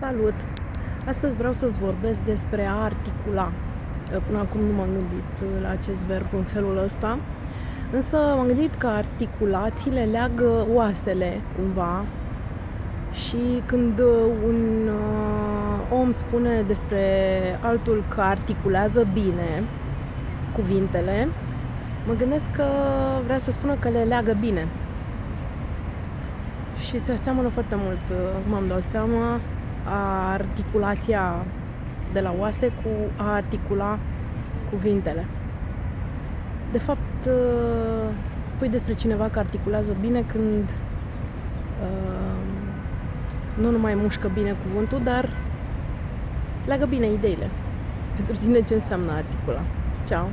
Salut! Astăzi vreau să-ți vorbesc despre a articula. Până acum nu m-am gândit la acest verb în felul ăsta, însă m-am gândit că articulațiile leagă oasele cumva și când un uh, om spune despre altul că articulează bine cuvintele, mă gândesc că vrea să spună că le leagă bine. Și se aseamănă foarte mult, m-am dat seama, a articulația de la oase cu a articula cuvintele. De fapt, uh, spui despre cineva că articulează bine când uh, nu numai mușcă bine cuvântul, dar leagă bine ideile. Pentru tine ce înseamnă articula. Ciao!